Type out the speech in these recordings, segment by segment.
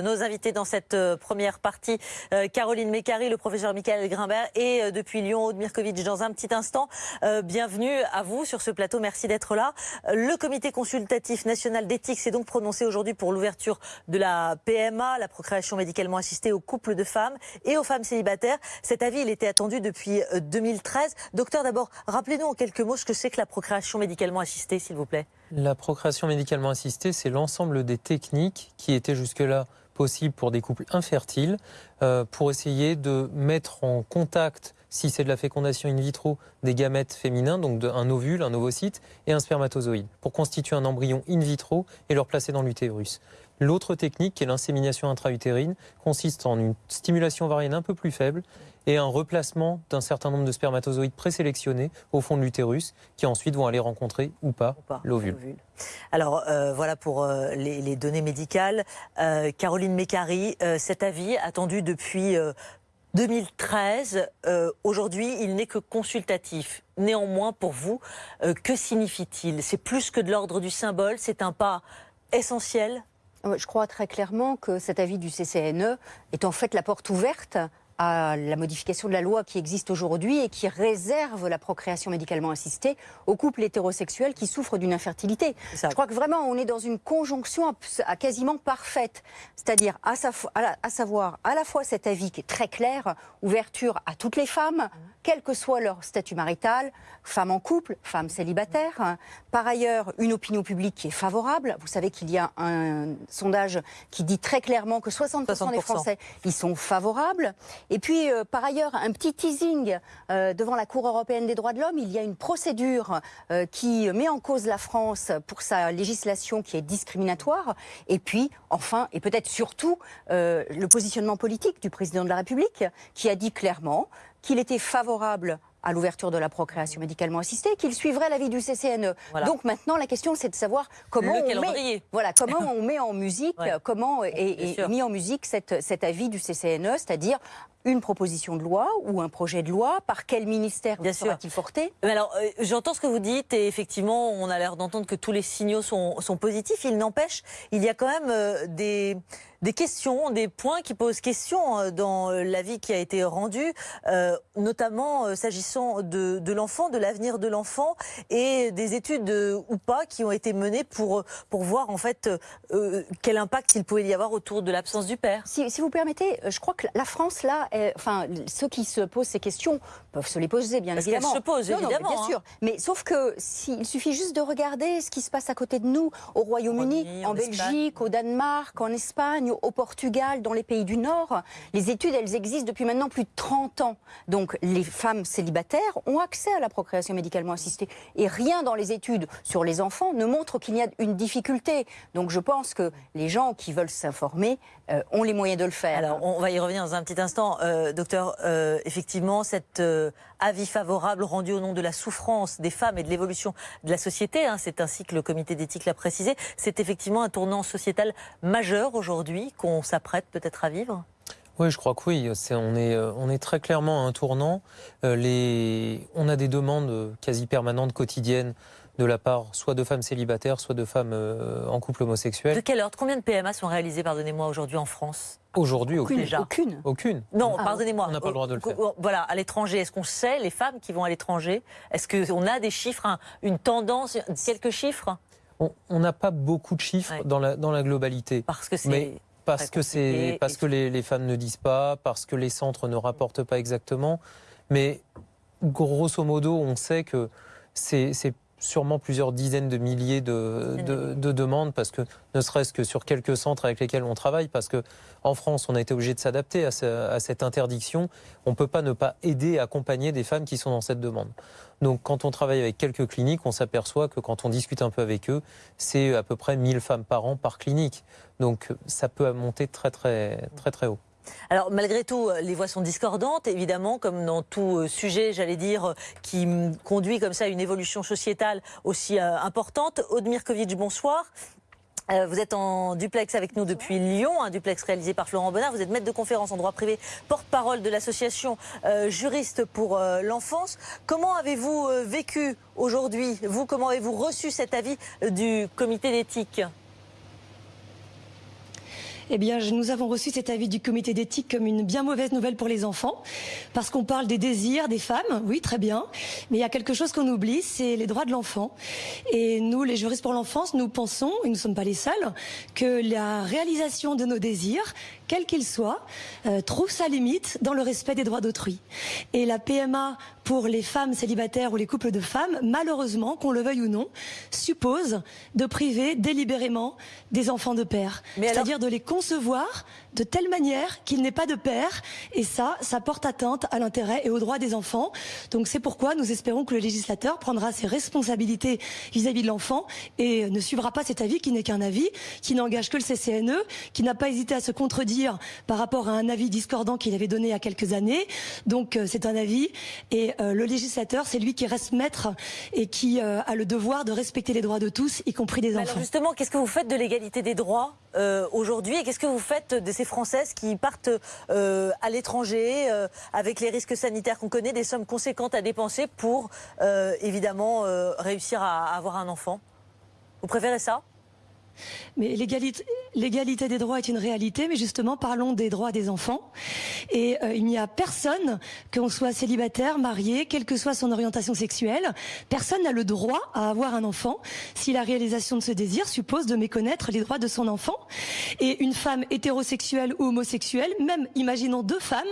Nos invités dans cette euh, première partie, euh, Caroline Mécari, le professeur Michael Grimbert et euh, depuis Lyon, Aude Mirkovitch dans un petit instant. bienvenue à vous sur ce plateau, merci d'être là. Le comité consultatif national d'éthique s'est donc prononcé aujourd'hui pour l'ouverture de la PMA, la procréation médicalement assistée aux couples de femmes et aux femmes célibataires. Cet avis, il était attendu depuis 2013. Docteur, d'abord, rappelez-nous en quelques mots ce que c'est que la procréation médicalement assistée, s'il vous plaît. La procréation médicalement assistée, c'est l'ensemble des techniques qui étaient jusque-là possible pour des couples infertiles euh, pour essayer de mettre en contact, si c'est de la fécondation in vitro, des gamètes féminins, donc un ovule, un ovocyte et un spermatozoïde, pour constituer un embryon in vitro et le placer dans l'utérus. L'autre technique, qui est l'insémination intra-utérine, consiste en une stimulation ovarienne un peu plus faible et un replacement d'un certain nombre de spermatozoïdes présélectionnés au fond de l'utérus qui ensuite vont aller rencontrer ou pas, l'ovule. Alors euh, voilà pour euh, les, données médicales. Euh, Caroline Mécari, cet avis attendu depuis 2013, aujourd'hui il n'est que consultatif. Néanmoins, pour vous, que signifie-t-il? C'est plus que de l'ordre du symbole, c'est un pas essentiel? Je crois très clairement que cet avis du CCNE est en fait la porte ouverte à la modification de la loi qui existe aujourd'hui et qui réserve la procréation médicalement assistée aux couples hétérosexuels qui souffrent d'une infertilité. Je crois que vraiment on est dans une conjonction à, quasiment parfaite, c'est-à-dire à, à, savoir à la fois cet avis qui est très clair, ouverture à toutes les femmes, quel que soit leur statut marital, femmes en couple, femmes célibataires. Par ailleurs, une opinion publique qui est favorable. Vous savez qu'il y a un sondage qui dit très clairement que 60%, des Français y sont favorables. Et puis, euh, par ailleurs, un petit teasing euh, devant la Cour européenne des droits de l'homme. Il y a une procédure euh, qui met en cause la France pour sa législation qui est discriminatoire. Et puis, enfin, et peut-être surtout, le positionnement politique du président de la République qui a dit clairement qu'il était favorable à l'ouverture de la procréation médicalement assistée, qu'il suivrait l'avis du CCNE. Donc maintenant, la question, c'est de savoir comment, on met, voilà, comment on met en musique, comment est, mis en musique cet avis du CCNE, c'est-à-dire une proposition de loi ou un projet de loi Par quel ministère sera-t-il porté? Alors, euh, j'entends ce que vous dites et effectivement, on a l'air d'entendre que tous les signaux sont, sont positifs. Il n'empêche, il y a quand même euh, des des questions, des points qui posent question euh, dans l'avis qui a été rendu, notamment s'agissant de, l'enfant, de l'avenir de l'enfant et des études ou pas qui ont été menées pour, pour voir en fait quel impact il pouvait y avoir autour de l'absence du père. Si, si, vous permettez, je crois que la France là enfin, ceux qui se posent ces questions peuvent se les poser, bien Parce évidemment. se posent, évidemment. bien hein. sûr. Mais sauf que il suffit juste de regarder ce qui se passe à côté de nous, au Royaume-Uni, en, Belgique, au Danemark, en Espagne, au Portugal, dans les pays du Nord. Les études, elles existent depuis maintenant plus de 30 ans. Donc, les femmes célibataires ont accès à la procréation médicalement assistée. Et rien dans les études sur les enfants ne montre qu'il y a une difficulté. Donc, je pense que les gens qui veulent s'informer euh, ont les moyens de le faire. Alors, on va y revenir dans un petit instant. Euh, docteur, euh, effectivement, cet euh, avis favorable rendu au nom de la souffrance des femmes et de l'évolution de la société, hein, c'est ainsi que le comité d'éthique l'a précisé, c'est effectivement un tournant sociétal majeur aujourd'hui qu'on s'apprête peut-être à vivre oui, je crois que oui. on, est, on est très clairement à un tournant. les, on a des demandes quasi permanentes, quotidiennes, de la part soit de femmes célibataires, soit de femmes euh, en couple homosexuel. De quelle ordre? Combien de PMA sont réalisées, pardonnez-moi, aujourd'hui en France? Aujourd'hui, aucune. Aucune. Aucune. Non, ah, pardonnez-moi. On n'a pas le droit de le faire. Voilà, à l'étranger, est-ce qu'on sait, les femmes qui vont à l'étranger, est-ce qu'on a des chiffres, une tendance, quelques chiffres? On n'a pas beaucoup de chiffres dans, la, dans la globalité. Parce que c'est. Parce que, c'est, parce que les, les femmes ne disent pas, parce que les centres ne rapportent pas exactement. Mais grosso modo, on sait que c'est sûrement plusieurs dizaines de milliers de, de, demandes, parce que ne serait-ce que sur quelques centres avec lesquels on travaille, parce que en France, on a été obligé de s'adapter à, cette interdiction. On ne peut pas ne pas aider, accompagner des femmes qui sont dans cette demande. Donc, quand on travaille avec quelques cliniques, on s'aperçoit que quand on discute un peu avec eux, c'est à peu près 1000 femmes par an par clinique. Donc, ça peut monter très, très, très, très haut. Alors malgré tout, euh, les voix sont discordantes, évidemment, comme dans tout euh, sujet, j'allais dire, euh, qui conduit comme ça à une évolution sociétale aussi importante. Aude Mirkovitch, bonsoir. vous êtes en duplex avec nous depuis Lyon, un duplex réalisé par Florent Bonnard. Vous êtes maître de conférence en droit privé, porte-parole de l'association juriste pour l'enfance. Comment avez-vous vécu aujourd'hui? Vous, comment avez-vous reçu cet avis du comité d'éthique? Eh bien, nous avons reçu cet avis du comité d'éthique comme une bien mauvaise nouvelle pour les enfants, parce qu'on parle des désirs des femmes, oui, très bien, mais il y a quelque chose qu'on oublie, c'est les droits de l'enfant. Et nous, les juristes pour l'enfance, nous pensons, et nous ne sommes pas les seuls, que la réalisation de nos désirs, quel qu'il soit, euh, trouve sa limite dans le respect des droits d'autrui. Et la PMA pour les femmes célibataires ou les couples de femmes, malheureusement, qu'on le veuille ou non, suppose de priver délibérément des enfants de père. C'est-à-dire de les concevoir de telle manière qu'il n'ait pas de père. Et ça, ça porte atteinte à l'intérêt et aux droits des enfants. Donc c'est pourquoi nous espérons que le législateur prendra ses responsabilités vis-à-vis -vis de l'enfant et ne suivra pas cet avis qui n'est qu'un avis, qui n'engage que le CCNE, qui n'a pas hésité à se contredire par rapport à un avis discordant qu'il avait donné il y a quelques années. Donc euh, c'est un avis et euh, le législateur, c'est lui qui reste maître et qui euh, a le devoir de respecter les droits de tous, y compris des enfants. Alors justement, qu'est-ce que vous faites de l'égalité des droits? Aujourd'hui et qu'est-ce que vous faites de ces Françaises qui partent à l'étranger avec les risques sanitaires qu'on connaît, des sommes conséquentes à dépenser pour évidemment réussir à avoir un enfant? Vous préférez ça? Mais l'égalité des droits est une réalité, mais justement, parlons des droits des enfants. Et euh, il n'y a personne, qu'on soit célibataire, marié, quelle que soit son orientation sexuelle, personne n'a le droit à avoir un enfant si la réalisation de ce désir suppose de méconnaître les droits de son enfant. Et une femme hétérosexuelle ou homosexuelle, même imaginons deux femmes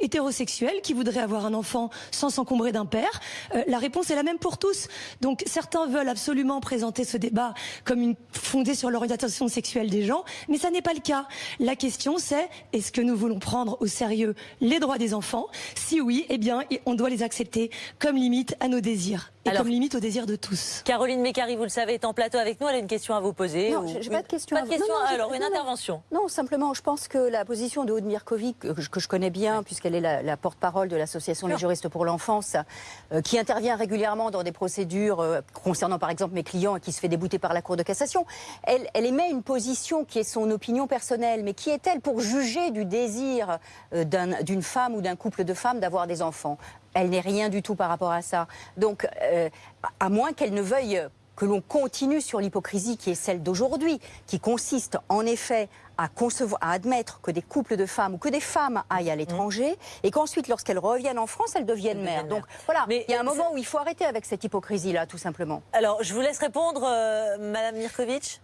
hétérosexuelles qui voudraient avoir un enfant sans s'encombrer d'un père, euh, la réponse est la même pour tous. Donc certains veulent absolument présenter ce débat comme une fondée sur l'orientation sexuelle des gens, mais ça n'est pas le cas. La question c'est est-ce que nous voulons prendre au sérieux les droits des enfants? Si oui, eh bien, on doit les accepter comme limite à nos désirs et comme limite au désir de tous. Caroline Mécari, vous le savez, est en plateau avec nous. Elle a une question à vous poser. Non, j'ai pas de question. Pas de question. alors, une intervention. Non, simplement, je pense que la position de Aude Mirkovic, que, je connais bien, puisqu'elle est la, porte-parole de l'association Les Juristes pour l'Enfance, euh, qui intervient régulièrement dans des procédures euh, concernant, par exemple, mes clients et qui se fait débouter par la Cour de cassation, elle, elle émet une position qui est son opinion personnelle. Mais qui est-elle pour juger du désir euh, d'une femme ou d'un couple de femmes d'avoir des enfants? Elle n'est rien du tout par rapport à ça. Donc, euh, à moins qu'elle ne veuille que l'on continue sur l'hypocrisie qui est celle d'aujourd'hui, qui consiste en effet à, concevoir, à admettre que des couples de femmes ou que des femmes aillent à l'étranger et qu'ensuite, lorsqu'elles reviennent en France, elles deviennent mères. Donc voilà, Mais il y a un moment où il faut arrêter avec cette hypocrisie-là, tout simplement. Alors, je vous laisse répondre, euh, Madame Mirkovic.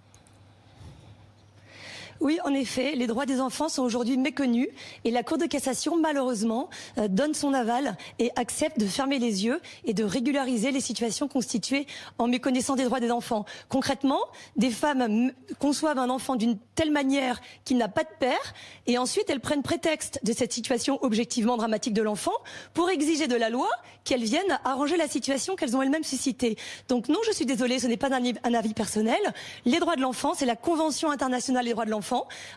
Oui, en effet, les droits des enfants sont aujourd'hui méconnus et la Cour de cassation, malheureusement, euh, donne son aval et accepte de fermer les yeux et de régulariser les situations constituées en méconnaissant des droits des enfants. Concrètement, des femmes conçoivent un enfant d'une telle manière qu'il n'a pas de père et ensuite elles prennent prétexte de cette situation objectivement dramatique de l'enfant pour exiger de la loi qu'elles viennent arranger la situation qu'elles ont elles-mêmes suscitée. Donc non, je suis désolée, ce n'est pas un avis personnel. Les droits de l'enfant, c'est la Convention internationale des droits de l'enfant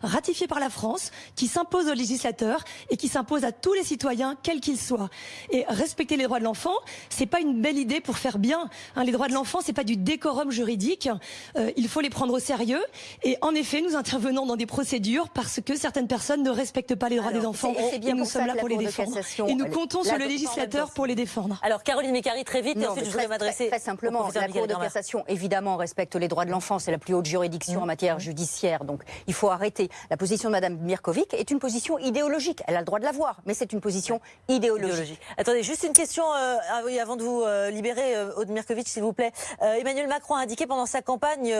ratifié par la France, qui s'impose aux législateurs et qui s'impose à tous les citoyens, quels qu'ils soient. Et respecter les droits de l'enfant, c'est pas une belle idée pour faire bien. Hein, les droits de l'enfant, c'est pas du décorum juridique. Euh, il faut les prendre au sérieux. Et en effet, nous intervenons dans des procédures parce que certaines personnes ne respectent pas les droits des enfants. Et, nous sommes là pour les défendre. Et nous comptons sur le législateur pour les défendre. Alors, Caroline Mécari, très vite, et ensuite je voudrais m'adresser. Très, simplement, la Cour de cassation, évidemment, respecte les droits de l'enfant. C'est la plus haute juridiction mmh. en matière judiciaire. Donc, il faut arrêter. La position de Mme Mirkovic est une position idéologique. Elle a le droit de l'avoir, mais c'est une position idéologique. Attendez, juste une question euh, ah avant de vous euh, libérer, euh, Aude Mirkovic, s'il vous plaît. Emmanuel Macron a indiqué pendant sa campagne,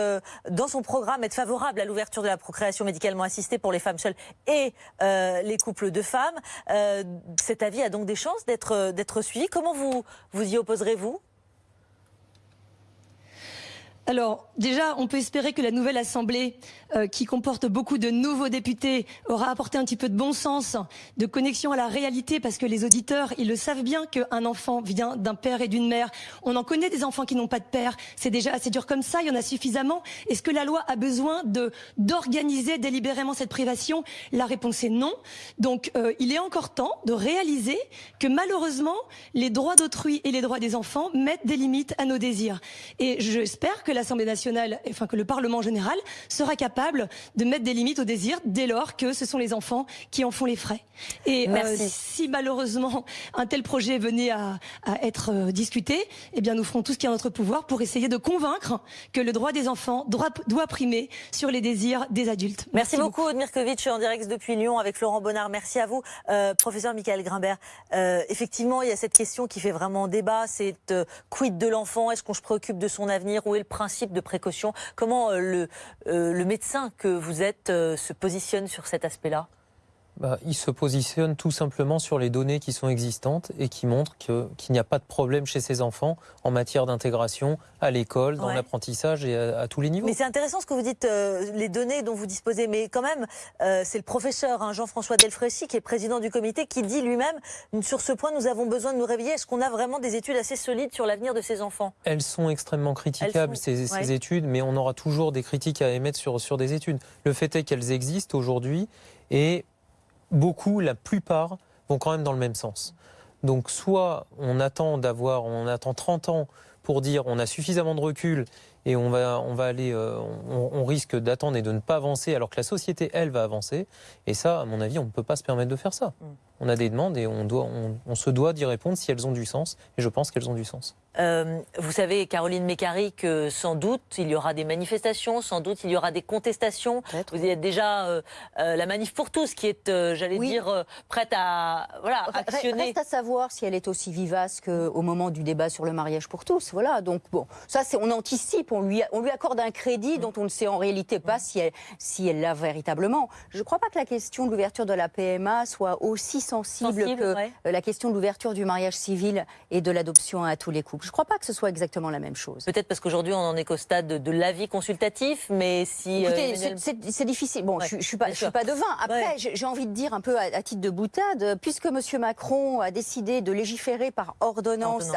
dans son programme, être favorable à l'ouverture de la procréation médicalement assistée pour les femmes seules et les couples de femmes. cet avis a donc des chances d'être suivi. Comment vous, vous y opposerez-vous? Alors, déjà, on peut espérer que la nouvelle Assemblée, euh, qui comporte beaucoup de nouveaux députés, aura apporté un petit peu de bon sens, de connexion à la réalité, parce que les auditeurs, ils le savent bien qu'un enfant vient d'un père et d'une mère. On en connaît des enfants qui n'ont pas de père. C'est déjà assez dur comme ça, il y en a suffisamment. Est-ce que la loi a besoin d'organiser délibérément cette privation? La réponse est non. Donc, euh, il est encore temps de réaliser que malheureusement, les droits d'autrui et les droits des enfants mettent des limites à nos désirs. Et j'espère que la l'Assemblée nationale, enfin que le Parlement en général, sera capable de mettre des limites au désir dès lors que ce sont les enfants qui en font les frais. Et euh, si malheureusement un tel projet venait à, être euh, discuté, eh bien nous ferons tout ce qui est en notre pouvoir pour essayer de convaincre que le droit des enfants doit, doit primer sur les désirs des adultes. Merci, beaucoup, Odmirkovic, en direct depuis Lyon avec Laurent Bonnard. Merci à vous, euh, professeur Michael Grimbert. effectivement, il y a cette question qui fait vraiment débat, c'est quid de l'enfant? Est-ce qu'on se préoccupe de son avenir? Où est le principe de précaution. Comment le, le médecin que vous êtes se positionne sur cet aspect-là? Bah, il se positionne tout simplement sur les données qui sont existantes et qui montrent qu'il n'y a pas de problème chez ces enfants en matière d'intégration à l'école, dans l'apprentissage et à, tous les niveaux. Mais c'est intéressant ce que vous dites, euh, les données dont vous disposez. Mais quand même, euh, c'est le professeur hein, Jean-François Delfrécy, qui est président du comité, qui dit lui-même, sur ce point, nous avons besoin de nous réveiller. Est-ce qu'on a vraiment des études assez solides sur l'avenir de ces enfants? Elles sont extrêmement critiquables, Ces, études, mais on aura toujours des critiques à émettre sur, sur des études. Le fait est qu'elles existent aujourd'hui et beaucoup, la plupart, vont quand même dans le même sens. Donc soit on attend d'avoir, on attend 30 ans pour dire on a suffisamment de recul et on va, on va aller, euh, on, risque d'attendre et de ne pas avancer alors que la société, elle, va avancer. Et ça, à mon avis, on ne peut pas se permettre de faire ça. Mm. On a des demandes et on, doit, on se doit d'y répondre si elles ont du sens. Et je pense qu'elles ont du sens. Euh, vous savez, Caroline Mécari, que sans doute il y aura des manifestations, sans doute il y aura des contestations. Vous êtes déjà euh, euh, la manif pour tous qui est, j'allais dire, prête à voilà, actionner. Reste à savoir si elle est aussi vivace qu'au moment du débat sur le mariage pour tous. Voilà, donc bon, ça c'est on anticipe, on lui, on lui accorde un crédit dont on ne sait en réalité pas si elle si elle l'a véritablement. Je ne crois pas que la question de l'ouverture de la PMA soit aussi sensible, que la question de l'ouverture du mariage civil et de l'adoption à tous les couples. Je ne crois pas que ce soit exactement la même chose. Peut-être parce qu'aujourd'hui, on en est qu'au stade de, l'avis consultatif, mais si... Écoutez, euh, c'est difficile. Bon, je ne suis, pas, suis pas devin. Après, j'ai envie de dire un peu à, titre de boutade, puisque M. Macron a décidé de légiférer par ordonnance,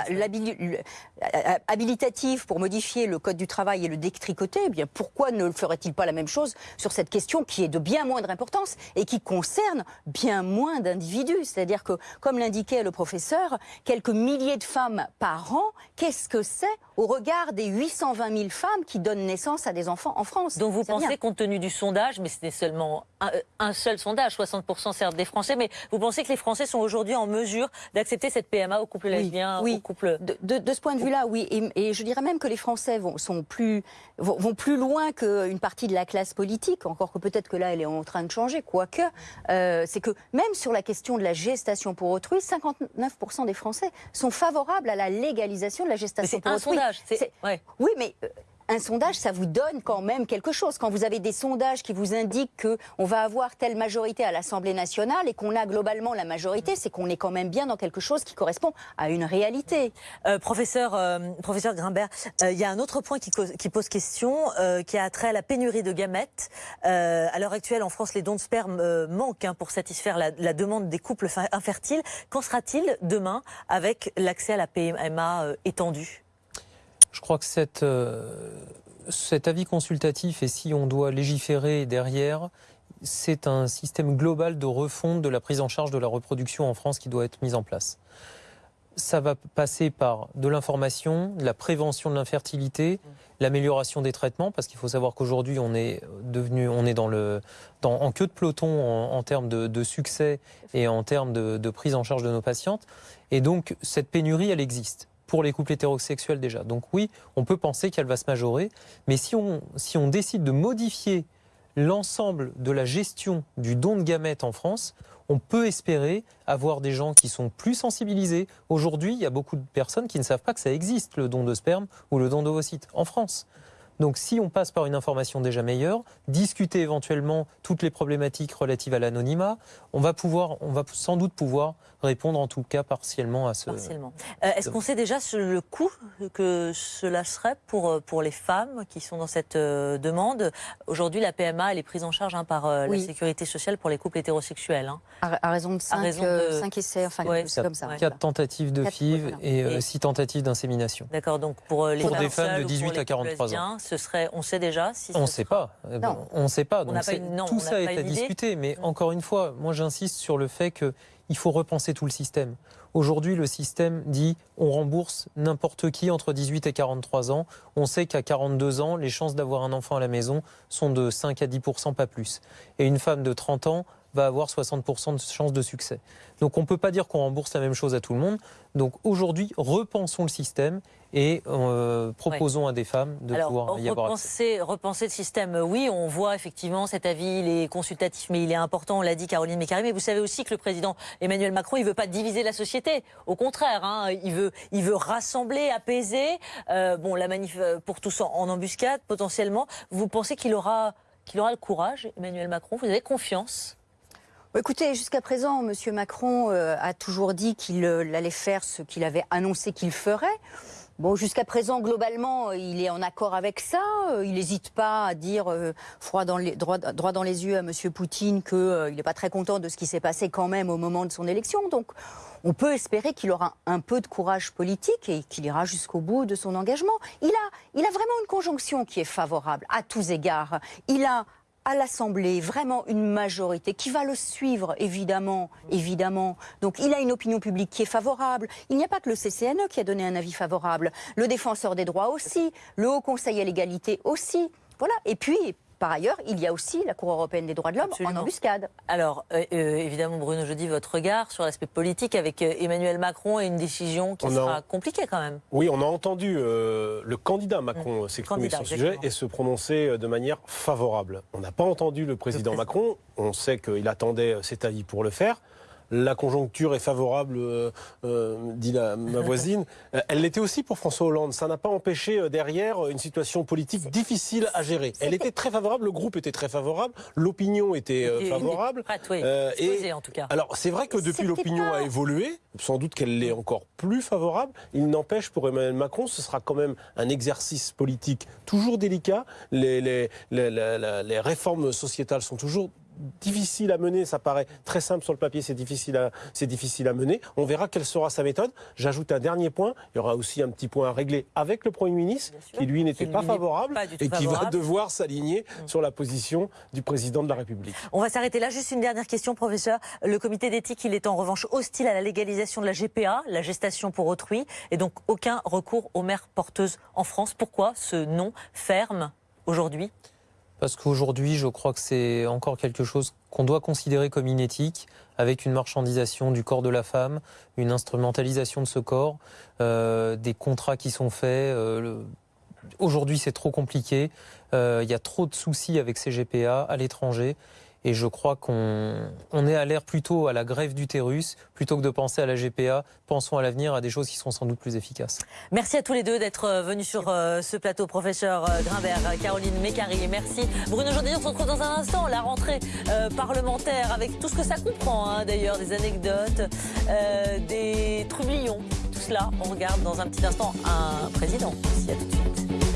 habilitative pour modifier le Code du travail et le détricoter, eh bien pourquoi ne ferait-il pas la même chose sur cette question qui est de bien moindre importance et qui concerne bien moins d'individus C'est-à-dire que, comme l'indiquait le professeur, quelques milliers de femmes par an qu'est-ce que c'est au regard des 820 000 femmes qui donnent naissance à des enfants en France? Donc vous pensez, compte tenu du sondage, mais c'était seulement un, seul sondage, 60% certes des Français, mais vous pensez que les Français sont aujourd'hui en mesure d'accepter cette PMA au couple lesbien, oui. au couple... De, de, ce point de vue-là, oui. Et, je dirais même que les Français vont, sont plus, vont, plus loin qu'une partie de la classe politique, encore que peut-être que là, elle est en train de changer, quoique. Euh, c'est que même sur la question de la gestation pour autrui, 59% des Français sont favorables à la légalisation de la gestation pour autrui. C'est un sondage. Oui, mais euh, un sondage, ça vous donne quand même quelque chose. Quand vous avez des sondages qui vous indiquent qu'on va avoir telle majorité à l'Assemblée nationale et qu'on a globalement la majorité, c'est qu'on est quand même bien dans quelque chose qui correspond à une réalité. Euh, professeur, euh, professeur Grimbert, il y a un autre point qui, pose question, qui a trait à la pénurie de gamètes. à l'heure actuelle, en France, les dons de sperme manquent hein, pour satisfaire la, la, demande des couples infertiles. Qu'en sera-t-il demain avec l'accès à la PMA étendue je crois que euh, cet avis consultatif, et si on doit légiférer derrière, c'est un système global de refonte de la prise en charge de la reproduction en France qui doit être mis en place. Ça va passer par de l'information, la prévention de l'infertilité, l'amélioration des traitements, parce qu'il faut savoir qu'aujourd'hui on est devenu, on est dans le, dans, en queue de peloton en, termes de, succès et en termes de, de prise en charge de nos patientes. Et donc cette pénurie, elle existe pour les couples hétérosexuels déjà. Donc oui, on peut penser qu'elle va se majorer, mais si on, si on décide de modifier l'ensemble de la gestion du don de gamètes en France, on peut espérer avoir des gens qui sont plus sensibilisés. Aujourd'hui, il y a beaucoup de personnes qui ne savent pas que ça existe, le don de sperme ou le don d'ovocytes en France. Donc si on passe par une information déjà meilleure, discuter éventuellement toutes les problématiques relatives à l'anonymat, on va pouvoir, on va sans doute pouvoir répondre en tout cas partiellement à ce. Partiellement. Euh, est-ce qu'on sait déjà le coût que cela serait pour, euh, pour les femmes qui sont dans cette euh, demande? Aujourd'hui, la PMA, elle est prise en charge hein, par la sécurité sociale pour les couples hétérosexuels. Hein. À, raison de 5, essais, enfin, c'est comme ça. 4 tentatives de FIV et 6 tentatives d'insémination. D'accord, donc pour les pour des femmes de 18 à 43 ans. Ce serait, on sait déjà si On ne sait pas. Non. On ne sait pas. On Donc n'a pas c'est- une- non, tout on ça est à discuter. Mais encore une fois, moi j'insiste sur le fait qu'il faut repenser tout le système. Aujourd'hui, le système dit on rembourse n'importe qui entre 18 et 43 ans. On sait qu'à 42 ans, les chances d'avoir un enfant à la maison sont de 5 à 10% pas plus. Et une femme de 30 ans va avoir 60 de chances de succès. Donc on ne peut pas dire qu'on rembourse la même chose à tout le monde. Donc aujourd'hui, repensons le système et euh, proposons à des femmes de Alors, pouvoir y avoir accès. repenser, le système, oui, on voit effectivement cet avis, il est consultatif, mais il est important, on l'a dit Caroline Mécari, mais vous savez aussi que le président Emmanuel Macron, il ne veut pas diviser la société. Au contraire, hein, il, veut, il veut rassembler, apaiser. Euh, bon, la manif euh, pour tous en, en embuscade, potentiellement. Vous pensez qu'il aura, qu'il aura le courage, Emmanuel Macron? Vous avez confiance? Écoutez, jusqu'à présent, M. Macron euh, a toujours dit qu'il euh, allait faire ce qu'il avait annoncé qu'il ferait. Bon, jusqu'à présent, globalement, euh, il est en accord avec ça. Euh, Il n'hésite pas à dire euh, froid dans les, droit, droit dans les yeux à M. Poutine qu'il n'est pas très content de ce qui s'est passé quand même au moment de son élection. Donc, on peut espérer qu'il aura un peu de courage politique et qu'il ira jusqu'au bout de son engagement. Il a, il a vraiment une conjonction qui est favorable à tous égards. Il a à l'Assemblée vraiment une majorité qui va le suivre, évidemment, évidemment. Donc il a une opinion publique qui est favorable. Il n'y a pas que le CCNE qui a donné un avis favorable, le défenseur des droits aussi, le Haut Conseil à l'égalité aussi. Voilà. Et puis, par ailleurs, il y a aussi la Cour européenne des droits de l'homme en embuscade. Alors, euh, euh, évidemment, Bruno, je dis votre regard sur l'aspect politique avec euh, Emmanuel Macron et une décision qui On a- sera compliquée quand même. Oui, on a entendu euh, le candidat Macron s'exprimer Candidat, sur ce sujet et se prononcer de manière favorable. On n'a pas entendu le président Le Macron. On sait qu'il attendait cet avis pour le faire. La conjoncture est favorable, euh, euh, dit la- ma voisine. Euh, Elle l'était aussi pour François Hollande. Ça n'a pas empêché euh, derrière une situation politique difficile à gérer. Elle était très favorable, le groupe était très favorable, l'opinion était Et- favorable. Exposée, en tout cas. Alors, c'est vrai que depuis l'opinion a évolué, sans doute qu'elle l'est encore plus favorable. Il n'empêche pour Emmanuel Macron, ce sera quand même un exercice politique toujours délicat. Les, les, les, les- les- les réformes sociétales sont toujours difficiles à mener. Ça paraît très simple sur le papier, c'est difficile, à, difficile mener. On verra quelle sera sa méthode. J'ajoute un dernier point. Il y aura aussi un petit point à régler avec le Premier ministre, qui lui n'était pas favorable pas et qui va devoir s'aligner sur la position du président de la République. On va s'arrêter là. Juste une dernière question, professeur. Le comité d'éthique, il est en revanche hostile à la légalisation de la GPA, la gestation pour autrui, et donc aucun recours aux mères porteuses en France. Pourquoi ce non ferme aujourd'hui? Parce qu'aujourd'hui, je crois que c'est encore quelque chose qu'on doit considérer comme inéthique, avec une marchandisation du corps de la femme, une instrumentalisation de ce corps, euh, des contrats qui sont faits. euh, Aujourd'hui, c'est trop compliqué. Euh, Il y a trop de soucis avec ces GPA à l'étranger. Et je crois qu'on on est à l'ère plutôt à la grève d'utérus, plutôt que de penser à la GPA. Pensons à l'avenir, à des choses qui seront sans doute plus efficaces. Merci à tous les deux d'être euh, venus sur euh, ce plateau, professeur euh, Grimbert, Caroline Mécari. Merci. Bruno Jourdain, on se retrouve dans un instant. La rentrée parlementaire avec tout ce que ça comprend, hein, d'ailleurs, des anecdotes, des trublions. Tout cela, on regarde dans un petit instant un président. Merci à tout de suite.